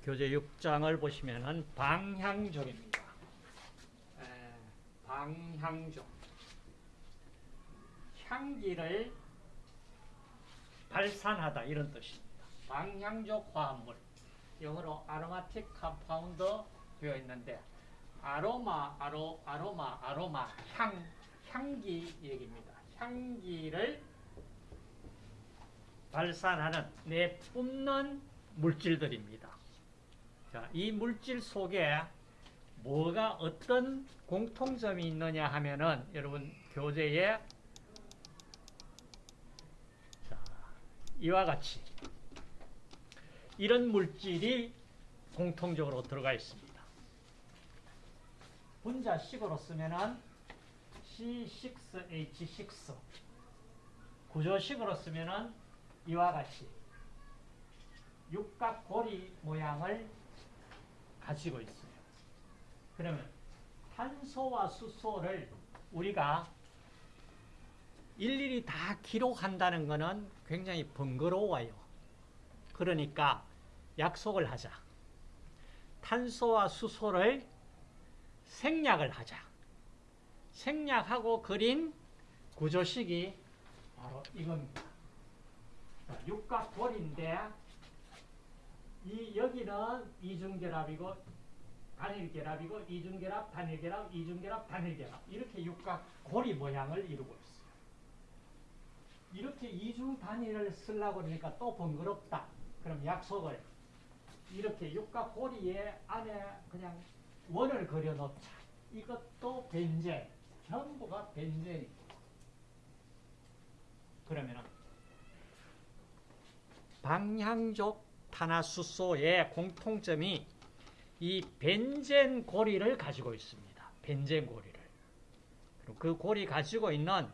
자, 교재 6장을 보시면은 방향족입니다. 에, 방향족. 향기를 발산하다 이런 뜻입니다. 방향족 화합물. 영어로 aromatic compound 되어 있는데 아로마, 아로, 아로마, 아로마, 향, 향기 얘기입니다. 향기를 발산하는 내뿜는 물질들입니다. 자, 이 물질 속에 뭐가 어떤 공통점이 있느냐 하면은 여러분 교재에 자, 이와 같이 이런 물질이 공통적으로 들어가 있습니다. 분자식으로 쓰면은 C6H6 구조식으로 쓰면은 이와 같이 육각고리 모양을 가지고 있어요. 그러면 탄소와 수소를 우리가 일일이 다 기록한다는 것은 굉장히 번거로워요. 그러니까 약속을 하자. 탄소와 수소를 생략을 하자. 생략하고 그린 구조식이 바로 이겁니다. 육각골인데 이 여기는 이중결합이고 단일결합이고 이중결합, 단일결합, 이중결합, 단일결합 이렇게 육각 고리 모양을 이루고 있어요. 이렇게 이중 단위를 쓰려고 그러니까 또 번거롭다. 그럼 약속을 이렇게 육각 고리에 안에 그냥 원을 그려놓자. 이것도 벤젠, 전부가 벤젠이고 그러면은 방향족 탄화수소의 공통점이 이 벤젠 고리를 가지고 있습니다. 벤젠 고리를. 그 고리 가지고 있는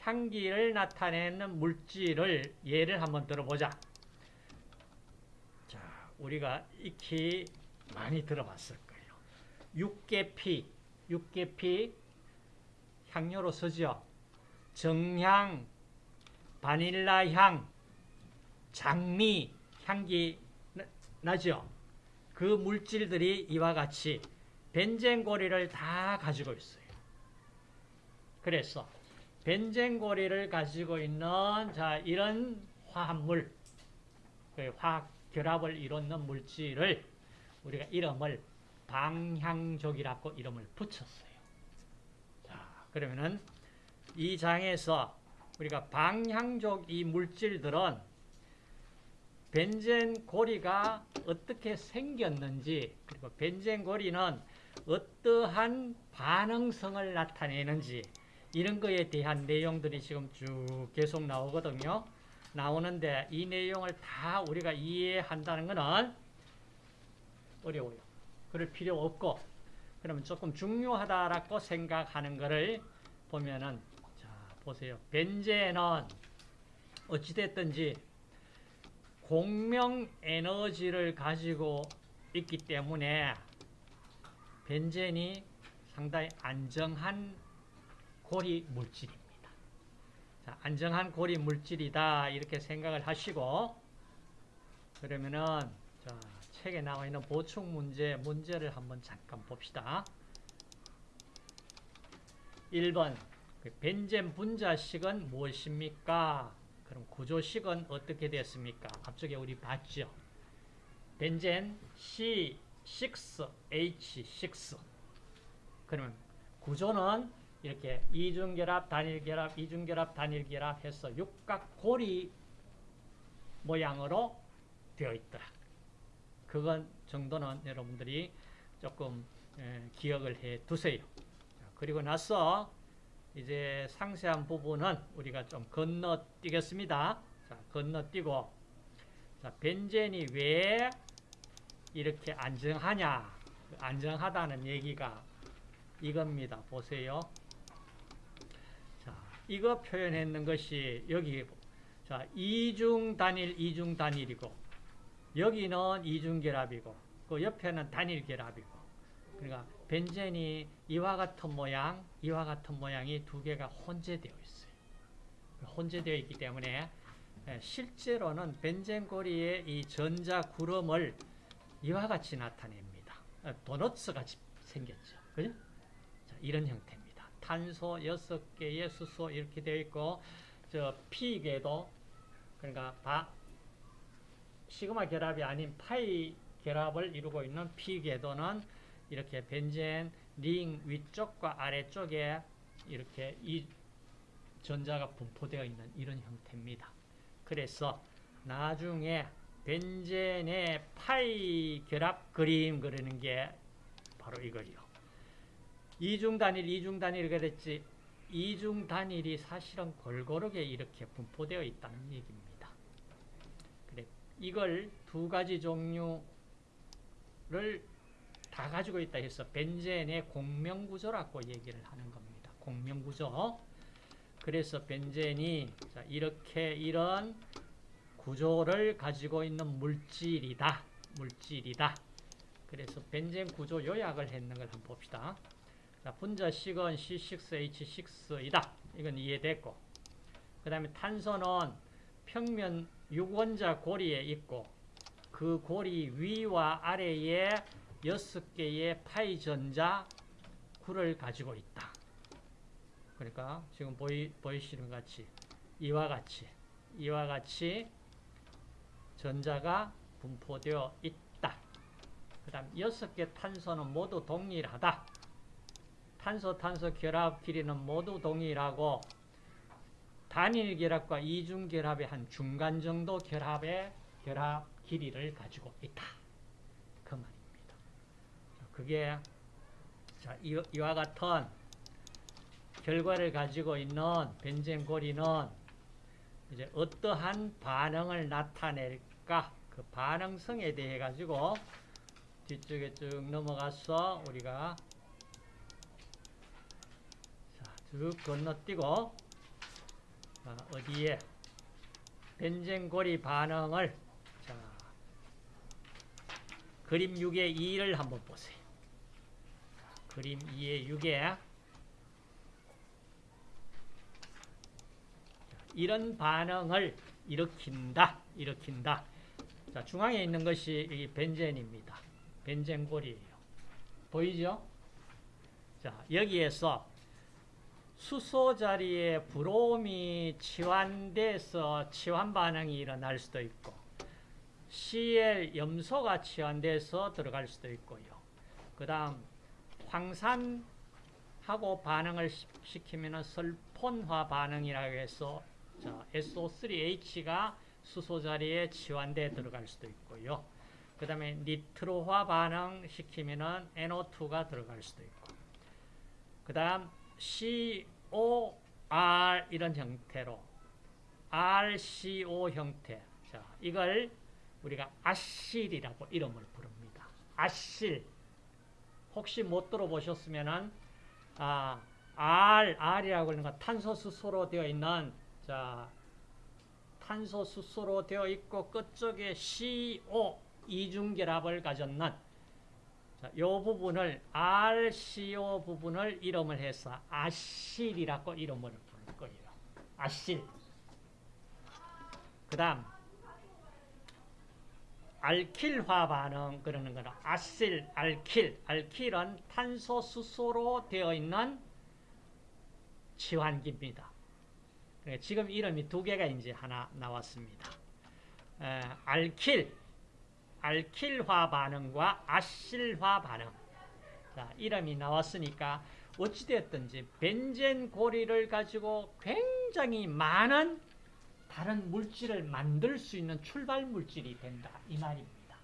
향기를 나타내는 물질을 예를 한번 들어보자. 자, 우리가 익히 많이 들어봤을 거예요. 육계피, 육계피 향료로 쓰죠. 정향, 바닐라 향, 장미 향기 나죠. 그 물질들이 이와 같이 벤젠고리를 다 가지고 있어요. 그래서 벤젠고리를 가지고 있는 자 이런 화합물, 그 화학 결합을 이루는 물질을 우리가 이름을 방향족이라고 이름을 붙였어요. 자, 그러면은 이 장에서 우리가 방향족 이 물질들은 벤젠 고리가 어떻게 생겼는지 그리고 벤젠 고리는 어떠한 반응성을 나타내는지 이런 거에 대한 내용들이 지금 쭉 계속 나오거든요. 나오는데 이 내용을 다 우리가 이해한다는 것은 어려워요. 그럴 필요 없고 그러면 조금 중요하다라고 생각하는 것을 보면은 자 보세요. 벤젠은 어찌됐든지 공명 에너지를 가지고 있기 때문에 벤젠이 상당히 안정한 고리 물질입니다. 자, 안정한 고리 물질이다 이렇게 생각을 하시고 그러면은 자, 책에 나와 있는 보충 문제 문제를 한번 잠깐 봅시다. 1번 그 벤젠 분자식은 무엇입니까? 그럼 구조식은 어떻게 됐습니까? 앞쪽에 우리 봤죠. 벤젠 C6H6 그러면 구조는 이렇게 이중결합, 단일결합, 이중결합, 단일결합 해서 육각고리 모양으로 되어 있다. 그건 정도는 여러분들이 조금 기억을 해 두세요. 그리고 나서 이제 상세한 부분은 우리가 좀 건너뛰겠습니다. 자, 건너뛰고 자, 벤젠이 왜 이렇게 안정하냐? 그 안정하다는 얘기가 이겁니다. 보세요. 자, 이거 표현했는 것이 여기 자, 이중 단일, 이중 단일이고 여기는 이중 결합이고 그 옆에는 단일 결합이고 그러니까 벤젠이 이와 같은 모양, 이와 같은 모양이 두 개가 혼재되어 있어요. 혼재되어 있기 때문에 실제로는 벤젠고리의 이 전자 구름을 이와 같이 나타냅니다. 어, 도너츠 같이 생겼죠. 그죠? 자, 이런 형태입니다. 탄소 6개의 수소 이렇게 되어 있고, 저 P궤도, 그러니까 바, 시그마 결합이 아닌 파이 결합을 이루고 있는 P궤도는 이렇게 벤젠 링 위쪽과 아래쪽에 이렇게 이 전자가 분포되어 있는 이런 형태입니다. 그래서 나중에 벤젠의 파이 결합 그림 그리는 게 바로 이거요. 이중 단일, 이중 단일 그랬지. 이중 단일이 사실은 골고루게 이렇게 분포되어 있다는 얘기입니다. 그래, 이걸 두 가지 종류를 다 가지고 있다 해서 벤젠의 공명구조라고 얘기를 하는 겁니다. 공명구조. 그래서 벤젠이 이렇게 이런 구조를 가지고 있는 물질이다. 물질이다. 그래서 벤젠 구조 요약을 했는 걸 한번 봅시다. 자, 분자식은 C6H6이다. 이건 이해됐고. 그 다음에 탄소는 평면 6원자 고리에 있고 그 고리 위와 아래에 6개의 파이 전자 구를 가지고 있다. 그러니까 지금 보이, 보이시는 같이 이와 같이 이와 같이 전자가 분포되어 있다. 그 다음 6개 탄소는 모두 동일하다. 탄소 탄소 결합 길이는 모두 동일하고 단일 결합과 이중 결합의 한 중간 정도 결합의 결합 길이를 가지고 있다. 그. 그게 자, 이와 같은 결과를 가지고 있는 벤젠 고리는 이제 어떠한 반응을 나타낼까 그 반응성에 대해 가지고 뒤쪽에 쭉 넘어가서 우리가 자, 쭉 건너뛰고 자, 어디에 벤젠 고리 반응을 자, 그림 6의 2를 한번 보세요. 그림 2의 6에 이런 반응을 일으킨다. 일으킨다. 자, 중앙에 있는 것이 이 벤젠입니다. 벤젠골이에요. 보이죠? 자, 여기에서 수소 자리에 브롬이 치환돼서 치환 반응이 일어날 수도 있고 Cl 염소가 치환돼서 들어갈 수도 있고요. 그 다음 황산하고 반응을 시키면 설폰화 반응이라고 해서 자, SO3H가 수소 자리에 치환돼 들어갈 수도 있고요. 그 다음에 니트로화 반응 시키면은 NO2가 들어갈 수도 있고. 그 다음 COR 이런 형태로 RCO 형태. 자, 이걸 우리가 아실이라고 이름을 부릅니다. 아실. 혹시 못 들어보셨으면은 아, R, R이라고 하는 건 탄소 수소로 되어 있는 자, 탄소 수소로 되어 있고 끝쪽에 CO 이중결합을 가졌는 자, 이 부분을 RCO 부분을 이름을 해서 아실이라고 이름을 부를 거예요. 아실. 그 다음 알킬화 반응 그러는 거는 아실, 알킬. 알킬은 탄소 수소로 되어 있는 치환기입니다. 네, 지금 이름이 두 개가 이제 하나 나왔습니다. 에, 알킬, 알킬화 반응과 아실화 반응. 자, 이름이 나왔으니까 어찌되었든지 벤젠 고리를 가지고 굉장히 많은 다른 물질을 만들 수 있는 출발 물질이 된다. 이 말입니다.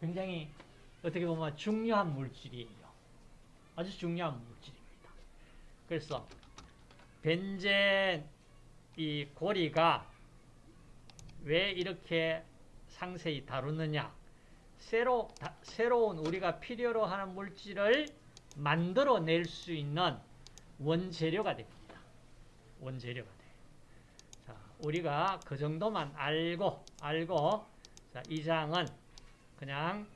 굉장히 어떻게 보면 중요한 물질이에요. 아주 중요한 물질입니다. 그래서 벤젠 이 고리가 왜 이렇게 상세히 다루느냐 새로, 다, 새로운 우리가 필요로 하는 물질을 만들어낼 수 있는 원재료가 됩니다. 원재료가 우리가 그 정도만 알고 알고 자, 이 장은 그냥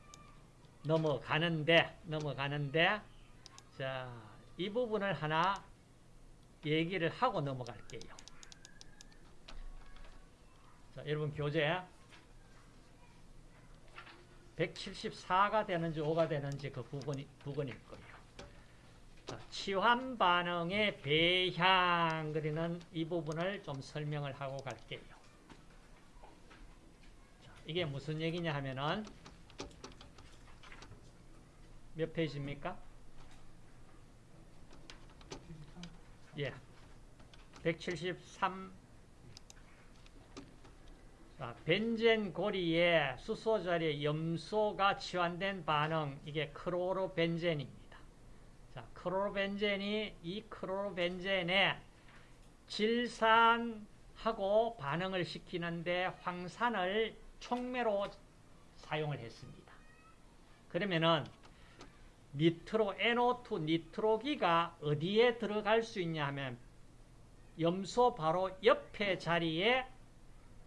넘어가는데 넘어가는데 자, 이 부분을 하나 얘기를 하고 넘어갈게요. 자, 여러분 교재 174가 되는지 5가 되는지 그 부분이, 부분일 거예요. 자, 치환 반응의 배향 그리는 이 부분을 좀 설명을 하고 갈게요. 자, 이게 무슨 얘기냐 하면은 몇 페이지입니까? 예. 173 자, 벤젠 고리에 수소 자리에 염소가 치환된 반응 이게 크로로벤젠입니다. 자, 크로로벤젠이 이 크로로벤젠에 질산하고 반응을 시키는데 황산을 촉매로 사용을 했습니다. 그러면은 니트로 NO2 니트로기가 어디에 들어갈 수 있냐 하면 염소 바로 옆에 자리에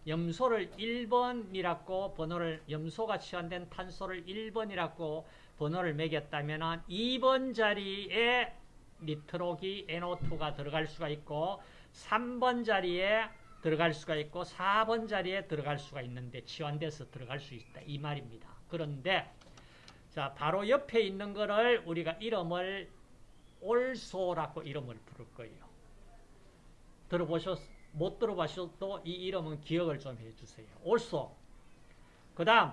염소를 1번이라고 번호를 염소가 치환된 탄소를 1번이라고 번호를 매겼다면 2번 자리에 니트로기 NO2가 들어갈 수가 있고 3번 자리에 들어갈 수가 있고 4번 자리에 들어갈 수가 있는데 치환돼서 들어갈 수 있다 이 말입니다. 그런데 자 바로 옆에 있는 거를 우리가 이름을 올소라고 이름을 부를 거예요. 들어보셨 못 들어보셔도 이 이름은 기억을 좀 해주세요. 올소. 그 다음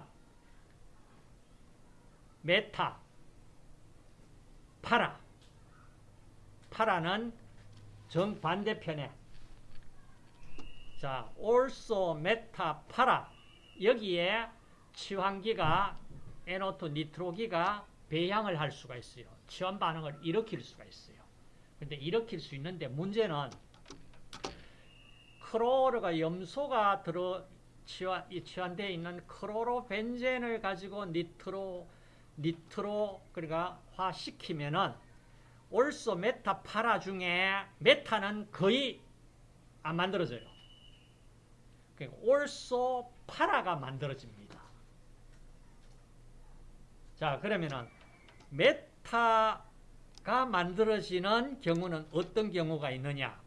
메타 파라 파라는 정반대편에 자 ortho 메타 파라 여기에 치환기가 NO2 니트로기가 배향을 할 수가 있어요. 치환 반응을 일으킬 수가 있어요. 근데 일으킬 수 있는데 문제는 크로르가 염소가 들어 치환, 치환되어 있는 크로로벤젠을 가지고 니트로 니트로 그러니까 화시키면은 ortho 메타 파라 중에 메타는 거의 안 만들어져요. 그러니까 ortho 파라가 만들어집니다. 자 그러면은 메타가 만들어지는 경우는 어떤 경우가 있느냐?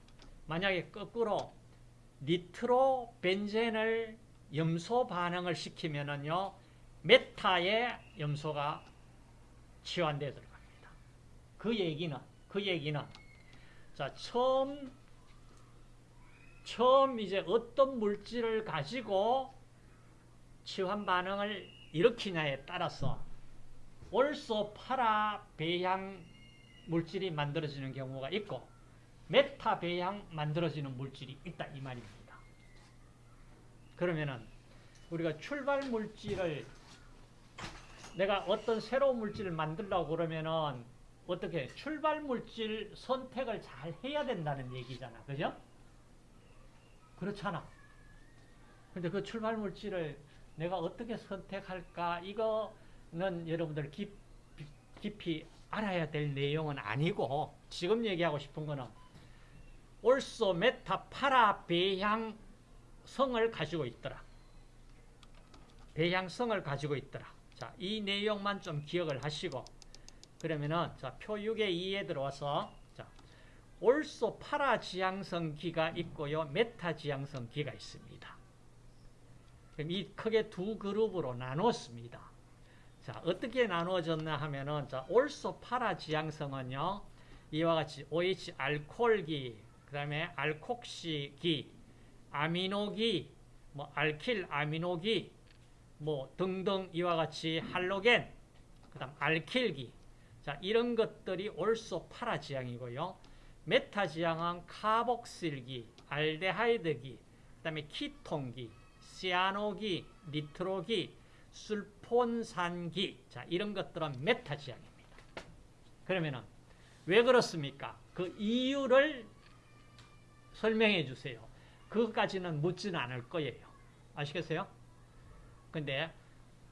만약에 거꾸로 니트로 벤젠을 염소 반응을 시키면은요 메타의 염소가 치환되어 들어갑니다. 그 얘기는 그 얘기는 자 처음 처음 이제 어떤 물질을 가지고 치환 반응을 일으키냐에 따라서 올소 파라 배양 물질이 만들어지는 경우가 있고 메타 배양 만들어지는 물질이 있다 이 말입니다. 그러면은 우리가 출발 물질을 내가 어떤 새로운 물질을 만들려고 그러면은 어떻게 출발 물질 선택을 잘 해야 된다는 얘기잖아. 그죠? 그렇잖아. 근데 그 출발 물질을 내가 어떻게 선택할까? 이거는 여러분들 깊, 깊이 알아야 될 내용은 아니고 지금 얘기하고 싶은 거는 ortho 메타 파라 배향성을 가지고 있더라. 배향성을 가지고 있더라. 자, 이 내용만 좀 기억을 하시고 그러면은 자, 표 6의 2에 들어와서 자, ortho 파라 지향성 기가 있고요. 메타 지향성 기가 있습니다. 그럼 이 크게 두 그룹으로 나눴습니다. 자, 어떻게 나누어졌나 하면은 자, ortho 파라 지향성은요. 이와 같이 OH 알코올기, 그다음에 알콕시기, 아미노기, 뭐 알킬 아미노기 뭐 등등 이와 같이 할로겐, 그 다음 알킬기. 자, 이런 것들이 ortho 파라 지향이고요. 메타 지향은 카복실기, 알데하이드기, 그 다음에 키톤기, 시아노기, 니트로기, 술폰산기. 자, 이런 것들은 메타 지향입니다. 그러면은 왜 그렇습니까? 그 이유를 설명해 주세요. 그것까지는 묻지는 않을 거예요. 아시겠어요? 근데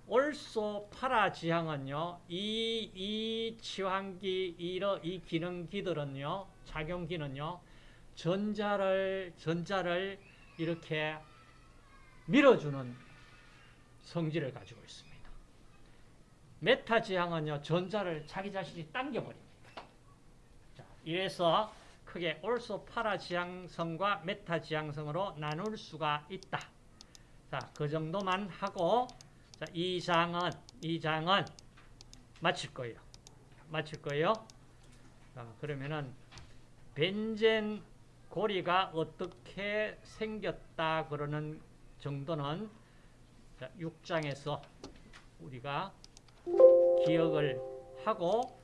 올소 파라 지향은요, 이, 이 치환기, 이러, 이 기능기들은요, 작용기는요, 전자를, 전자를 이렇게 밀어주는 성질을 가지고 있습니다. 메타 지향은요, 전자를 자기 자신이 당겨버립니다. 자, 이래서 크게 ortho 파라 지향성과 메타 지향성으로 나눌 수가 있다. 자, 그 정도만 하고 자, 이 장은 이 장은 마칠 거예요. 마칠 거예요. 자, 그러면은 벤젠 고리가 어떻게 생겼다 그러는 정도는 자, 6장에서 우리가 기억을 하고